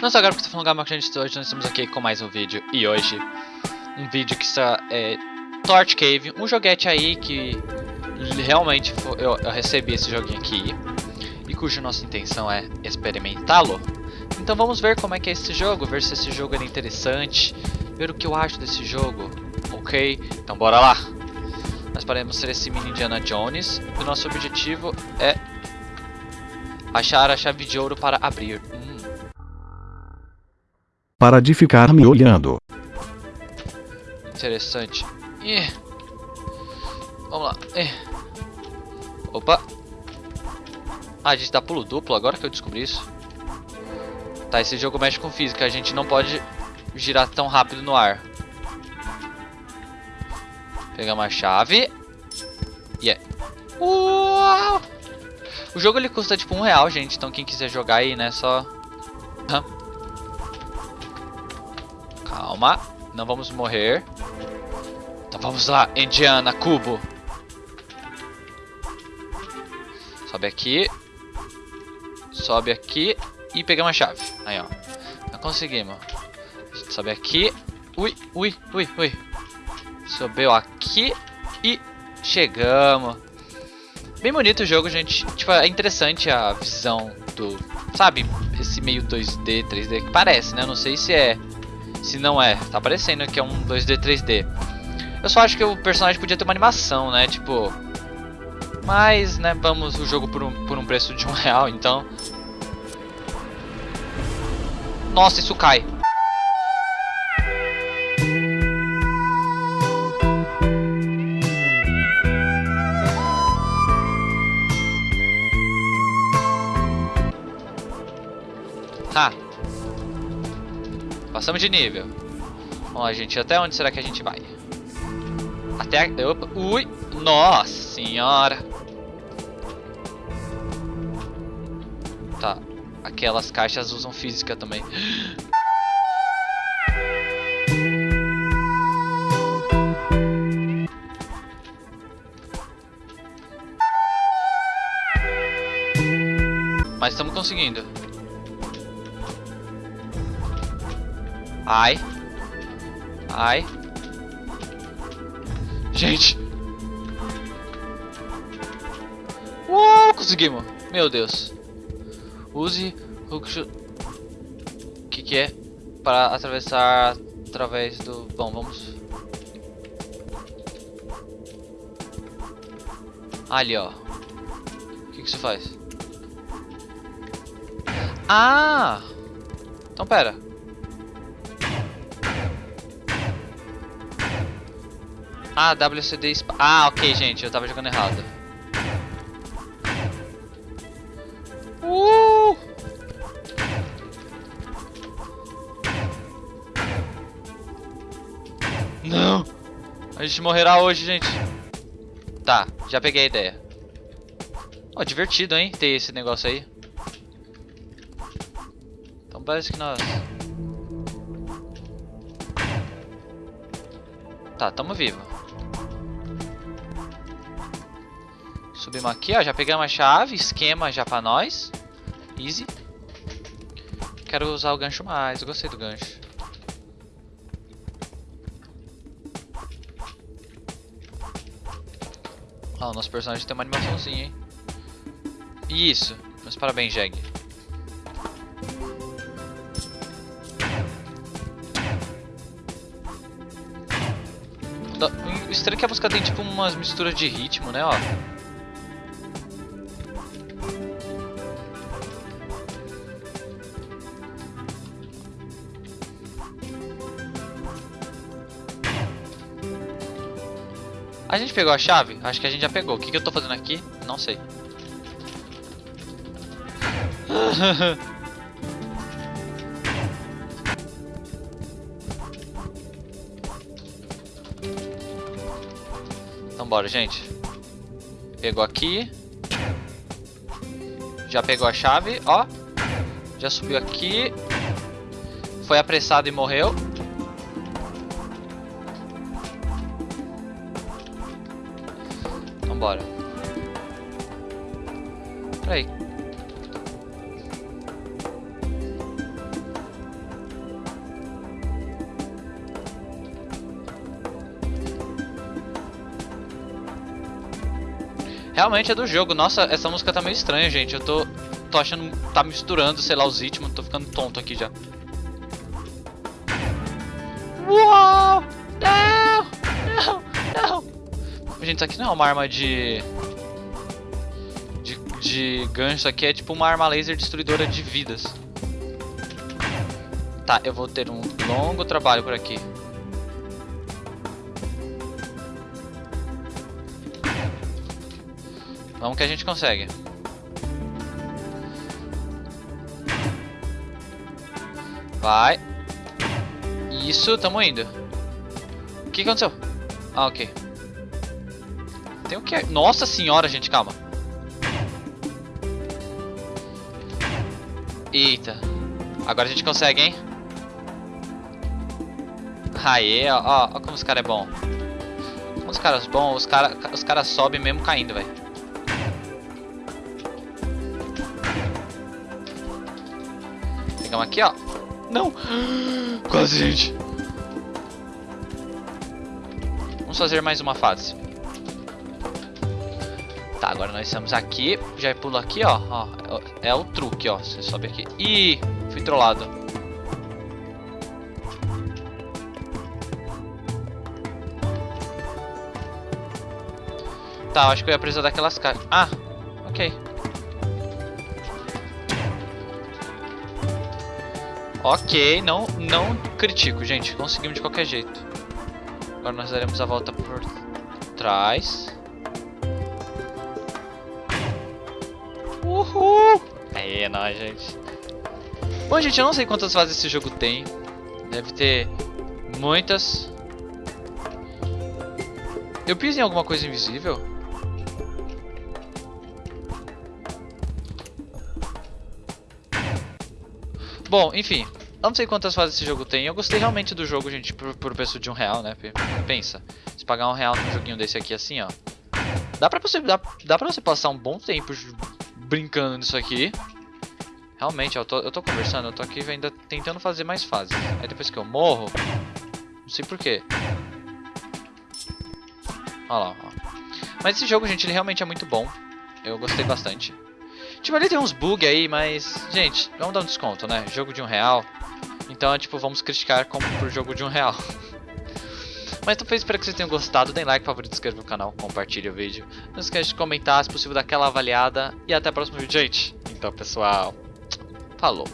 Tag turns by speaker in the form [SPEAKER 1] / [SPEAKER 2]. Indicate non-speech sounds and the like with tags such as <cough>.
[SPEAKER 1] Não só agora porque estou falando Gama, gente, hoje nós estamos aqui com mais um vídeo. E hoje, um vídeo que está é Torch Cave, um joguete aí que realmente foi, eu, eu recebi esse joguinho aqui. E cuja nossa intenção é experimentá-lo. Então vamos ver como é que é esse jogo, ver se esse jogo é interessante, ver o que eu acho desse jogo. Ok, então bora lá. Nós paramos ser esse mini Indiana Jones e o nosso objetivo é achar a chave de ouro para abrir. Hum.
[SPEAKER 2] Para de ficar me olhando.
[SPEAKER 1] Interessante. Ih. Vamos lá. Ih. Opa. Ah, a gente dá pulo duplo agora que eu descobri isso. Tá, esse jogo mexe com física. A gente não pode girar tão rápido no ar. Pegar uma chave. Yeah. Uau! O jogo ele custa tipo um real, gente. Então quem quiser jogar aí, né, só... Calma. Não vamos morrer. Então vamos lá, Indiana, cubo. Sobe aqui. Sobe aqui. E pegamos a chave. Aí, ó. Não conseguimos. Sobe aqui. Ui, ui, ui, ui. Subiu aqui. E chegamos. Bem bonito o jogo, gente. Tipo, é interessante a visão do... Sabe? Esse meio 2D, 3D que parece, né? Não sei se é... Se não é. Tá parecendo que é um 2D, 3D. Eu só acho que o personagem podia ter uma animação, né? Tipo... Mas, né, vamos o jogo por um, por um preço de um <laughs> real, então... Nossa, isso cai. Ha! Passamos de nível. Vamos lá, gente. Até onde será que a gente vai? Até... A... Opa. Ui! Nossa senhora! Tá. Aquelas caixas usam física também. <gasps> Mas estamos conseguindo. Ai. Ai. Gente. Uou, conseguimos. Meu Deus. Use o que que é para atravessar através do... Bom, vamos... Ali, ó. O que que isso faz? Ah! Então pera. Ah, WCD... Ah, ok, gente. Eu tava jogando errado. Uh! Não! A gente morrerá hoje, gente. Tá, já peguei a ideia. Ó, oh, divertido, hein? Ter esse negócio aí. Então parece que nós... Tá, tamo vivo. Subimos aqui, ó. Já pegamos a chave. Esquema já pra nós. Easy. Quero usar o gancho mais. Gostei do gancho. Ah, o nosso personagem tem uma animaçãozinha, hein? Isso. Mas parabéns, Jeg. O estranho é que a música tem tipo umas misturas de ritmo, né, ó. A gente pegou a chave? Acho que a gente já pegou. O que, que eu tô fazendo aqui? Não sei. <laughs> então bora, gente. Pegou aqui. Já pegou a chave, ó. Já subiu aqui. Foi apressado e morreu. Vambora. Peraí. Realmente é do jogo. Nossa, essa música tá meio estranha, gente. Eu tô, tô achando... Tá misturando, sei lá, os ritmos. Tô ficando tonto aqui já. Uou! Não! Não! Não! Gente, isso aqui não é uma arma de. De, de gancho. Isso aqui é tipo uma arma laser destruidora de vidas. Tá, eu vou ter um longo trabalho por aqui. Vamos que a gente consegue. Vai. Isso, tamo indo. O que aconteceu? Ah, ok. Tem o que? Nossa senhora, gente, calma. Eita. Agora a gente consegue, hein? Aê, ó, ó, ó como os caras é bom. Como os caras bons, os caras os cara sobem mesmo caindo, velho. Pegamos aqui, ó. Não! <gasps> Quase, gente. Vamos fazer mais uma fase. Tá, agora nós estamos aqui. Já pulo aqui, ó. ó é o truque, ó. Você sobe aqui. Ih, fui trollado. Tá, acho que eu ia precisar daquelas caixas. Ah, ok. Ok, não, não critico, gente. Conseguimos de qualquer jeito. Agora nós daremos a volta por trás. Uhul! Aí, é nóis, gente. Bom, gente, eu não sei quantas fases esse jogo tem. Deve ter muitas. Eu piso em alguma coisa invisível? Bom, enfim. Não sei quantas fases esse jogo tem. Eu gostei realmente do jogo, gente, por, por preço de um real, né? Pensa, se pagar um real num joguinho desse aqui assim, ó. Dá pra você, dá, dá pra você passar um bom tempo brincando nisso aqui. Realmente, eu tô, eu tô conversando, eu tô aqui ainda tentando fazer mais fases. Aí depois que eu morro, não sei porquê. Olha lá, ó. Mas esse jogo, gente, ele realmente é muito bom. Eu gostei bastante. Tipo, ali tem uns bugs aí, mas... Gente, vamos dar um desconto, né? Jogo de um real. Então, é, tipo, vamos criticar como por jogo de um real. <laughs> Mas então, espero que vocês tenham gostado. Deem like, favorito, inscreva no canal, compartilhe o vídeo. Não esqueça de comentar, se possível, daquela avaliada. E até o próximo vídeo, gente. Então, pessoal, falou.